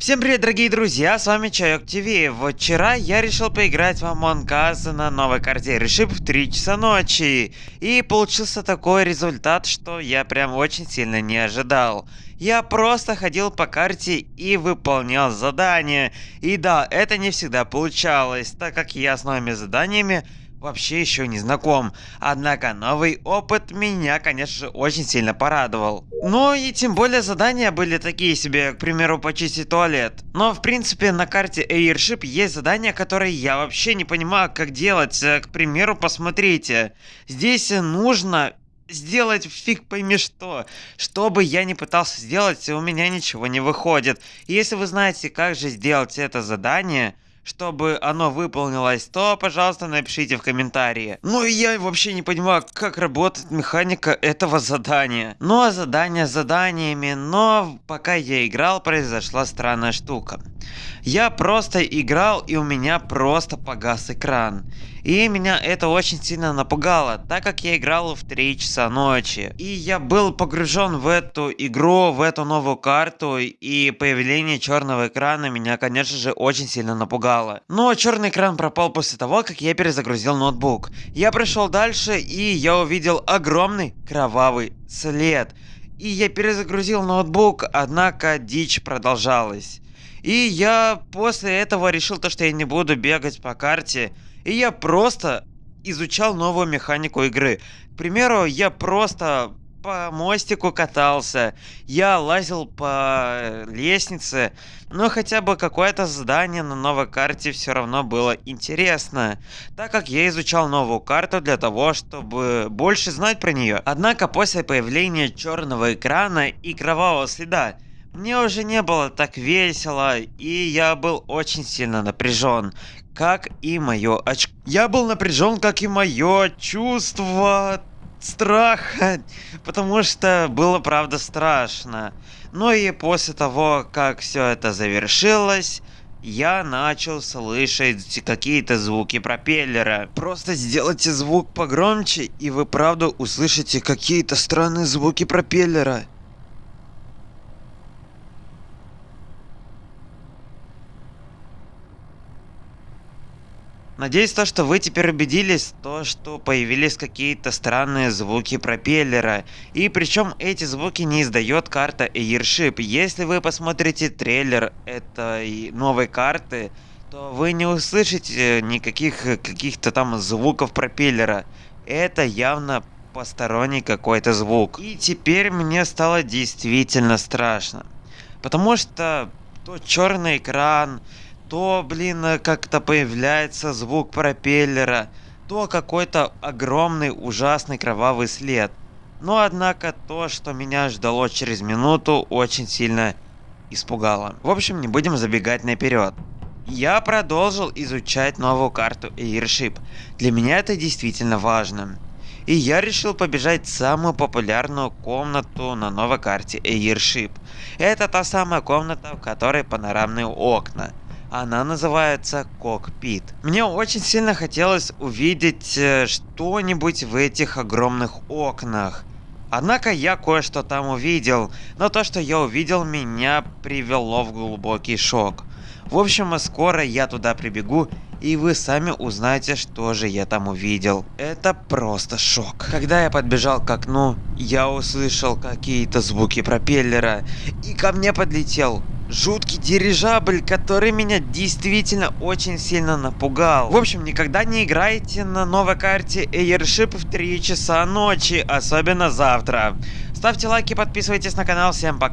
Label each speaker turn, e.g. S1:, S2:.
S1: Всем привет, дорогие друзья, с вами Чайок ТВ. Вчера я решил поиграть в Among Us на новой карте Решип в 3 часа ночи. И получился такой результат, что я прям очень сильно не ожидал. Я просто ходил по карте и выполнял задания. И да, это не всегда получалось, так как я с новыми заданиями вообще еще не знаком. Однако новый опыт меня, конечно же, очень сильно порадовал. Ну и тем более задания были такие себе, к примеру, почистить туалет. Но в принципе на карте Airship есть задания, которые я вообще не понимаю, как делать. Э, к примеру, посмотрите. Здесь нужно сделать фиг пойми что. Что бы я ни пытался сделать, у меня ничего не выходит. И если вы знаете, как же сделать это задание, чтобы оно выполнилось, то, пожалуйста, напишите в комментарии. Ну и я вообще не понимаю, как работает механика этого задания. Ну а задание заданиями, но пока я играл, произошла странная штука. Я просто играл и у меня просто погас экран. И меня это очень сильно напугало, так как я играл в 3 часа ночи. И я был погружен в эту игру, в эту новую карту, и появление черного экрана меня, конечно же, очень сильно напугало. Но черный экран пропал после того, как я перезагрузил ноутбук. Я пришел дальше, и я увидел огромный кровавый след. И я перезагрузил ноутбук, однако дичь продолжалась. И я после этого решил то, что я не буду бегать по карте. И я просто изучал новую механику игры. К примеру, я просто по мостику катался, я лазил по лестнице, но хотя бы какое-то здание на новой карте все равно было интересно, так как я изучал новую карту для того, чтобы больше знать про нее. Однако после появления черного экрана и кровавого следа, мне уже не было так весело, и я был очень сильно напряжен, как и мое оч... Я был напряжен, как и мое чувство страха, потому что было правда страшно. Ну и после того, как все это завершилось, я начал слышать какие-то звуки пропеллера. Просто сделайте звук погромче, и вы правда услышите какие-то странные звуки пропеллера. Надеюсь, то, что вы теперь убедились, то, что появились какие-то странные звуки пропеллера. И причем эти звуки не издает карта Airship. Если вы посмотрите трейлер этой новой карты, то вы не услышите никаких каких-то там звуков пропеллера. Это явно посторонний какой-то звук. И теперь мне стало действительно страшно. Потому что то черный экран, то, блин, как-то появляется звук пропеллера, то какой-то огромный ужасный кровавый след. Но однако то, что меня ждало через минуту, очень сильно испугало. В общем, не будем забегать наперед. Я продолжил изучать новую карту Airship. Для меня это действительно важно. И я решил побежать в самую популярную комнату на новой карте Airship. Это та самая комната, в которой панорамные окна. Она называется Кокпит. Мне очень сильно хотелось увидеть э, что-нибудь в этих огромных окнах. Однако я кое-что там увидел, но то, что я увидел, меня привело в глубокий шок. В общем, скоро я туда прибегу, и вы сами узнаете, что же я там увидел. Это просто шок. Когда я подбежал к окну, я услышал какие-то звуки пропеллера, и ко мне подлетел жуткий дирижабль, который меня действительно очень сильно напугал. В общем, никогда не играйте на новой карте Airship в 3 часа ночи, особенно завтра. Ставьте лайки, подписывайтесь на канал, всем пока.